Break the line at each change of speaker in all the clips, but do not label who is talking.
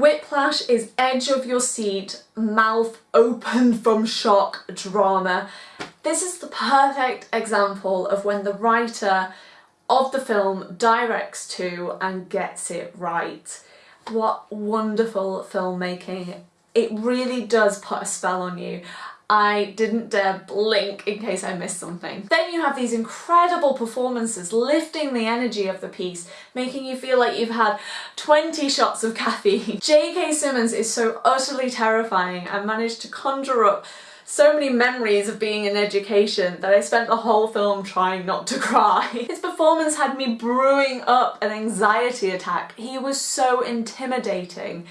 Whiplash is edge of your seat, mouth open from shock drama. This is the perfect example of when the writer of the film directs too and gets it right. What wonderful filmmaking. It really does put a spell on you. I didn't dare blink in case I missed something. Then you have these incredible performances lifting the energy of the piece, making you feel like you've had 20 shots of caffeine. J.K. Simmons is so utterly terrifying and managed to conjure up so many memories of being in education that I spent the whole film trying not to cry. His performance had me brewing up an anxiety attack. He was so intimidating.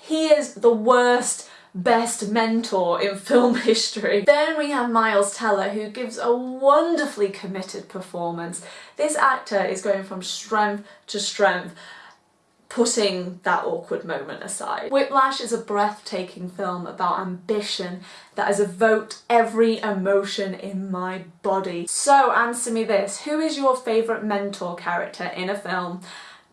He is the worst best mentor in film history. Then we have Miles Teller who gives a wonderfully committed performance. This actor is going from strength to strength putting that awkward moment aside. Whiplash is a breathtaking film about ambition that has evoked every emotion in my body. So answer me this, who is your favourite mentor character in a film?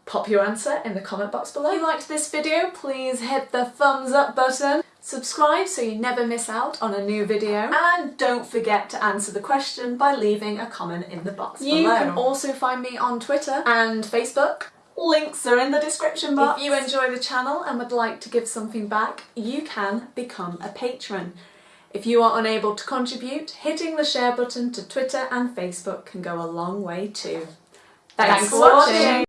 Pop your answer in the comment box below. If you liked this video, please hit the thumbs up button. Subscribe so you never miss out on a new video. And don't forget to answer the question by leaving a comment in the box you below. You can also find me on Twitter and Facebook. Links are in the description box. If you enjoy the channel and would like to give something back, you can become a patron. If you are unable to contribute, hitting the share button to Twitter and Facebook can go a long way too. Thanks, Thanks for watching.